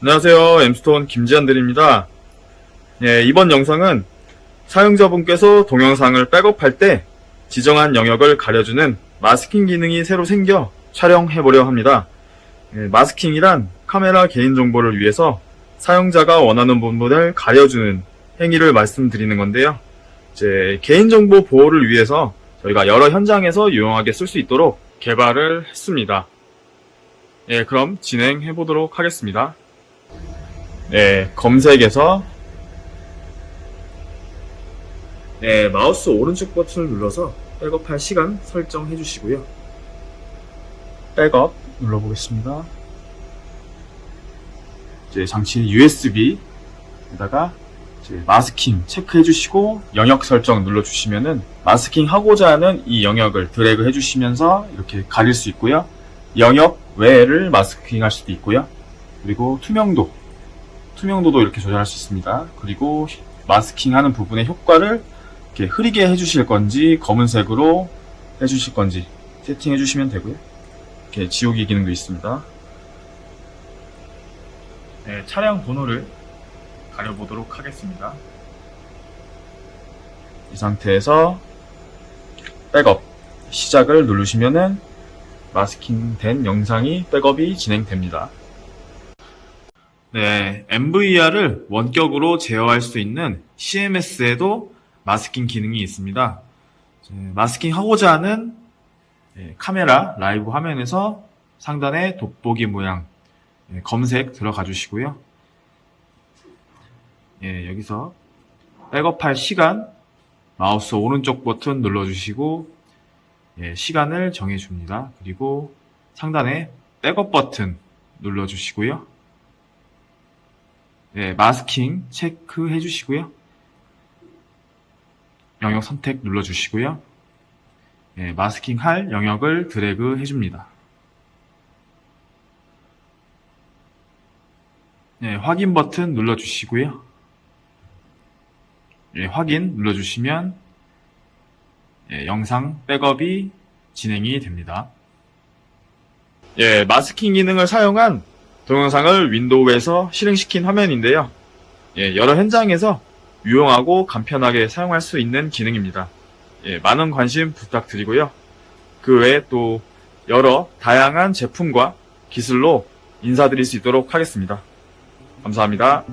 안녕하세요. 엠스톤 김지한들입니다. 예, 이번 영상은 사용자분께서 동영상을 백업할 때 지정한 영역을 가려주는 마스킹 기능이 새로 생겨 촬영해보려 합니다. 예, 마스킹이란 카메라 개인정보를 위해서 사용자가 원하는 부분을 가려주는 행위를 말씀드리는 건데요. 이제 개인정보 보호를 위해서 저희가 여러 현장에서 유용하게 쓸 수 있도록 개발을 했습니다. 예, 그럼 진행해 보도록 하겠습니다. 네, 검색에서 네, 마우스 오른쪽 버튼을 눌러서 백업할 시간 설정해 주시고요. 백업 눌러보겠습니다. 이제 장치 USB에다가 마스킹 체크해 주시고 영역 설정 눌러 주시면은 마스킹 하고자 하는 이 영역을 드래그 해 주시면서 이렇게 가릴 수 있고요. 영역 외를 마스킹 할 수도 있고요. 그리고 투명도 투명도도 이렇게 조절할 수 있습니다. 그리고 마스킹 하는 부분의 효과를 이렇게 흐리게 해주실 건지 검은색으로 해주실 건지 세팅해 주시면 되고요. 이렇게 지우기 기능도 있습니다. 네, 차량 번호를 가려보도록 하겠습니다. 이 상태에서 백업 시작을 누르시면은 마스킹 된 영상이 백업이 진행됩니다. 네, MVR을 원격으로 제어할 수 있는 CMS에도 마스킹 기능이 있습니다. 마스킹 하고자 하는 예, 카메라 라이브 화면에서 상단에 돋보기 모양 예, 검색 들어가 주시고요. 예, 여기서 백업할 시간 마우스 오른쪽 버튼 눌러주시고 예, 시간을 정해줍니다. 그리고 상단에 백업 버튼 눌러주시고요. 예, 마스킹 체크해 주시고요. 영역 선택 눌러 주시고요. 예, 마스킹 할 영역을 드래그 해 줍니다. 예, 확인 버튼 눌러 주시고요. 예, 확인 눌러 주시면 예, 영상 백업이 진행이 됩니다. 예, 마스킹 기능을 사용한 동영상을 윈도우에서 실행시킨 화면인데요. 예, 여러 현장에서 유용하고 간편하게 사용할 수 있는 기능입니다. 예, 많은 관심 부탁드리고요. 그 외에 또 여러 다양한 제품과 기술로 인사드릴 수 있도록 하겠습니다. 감사합니다.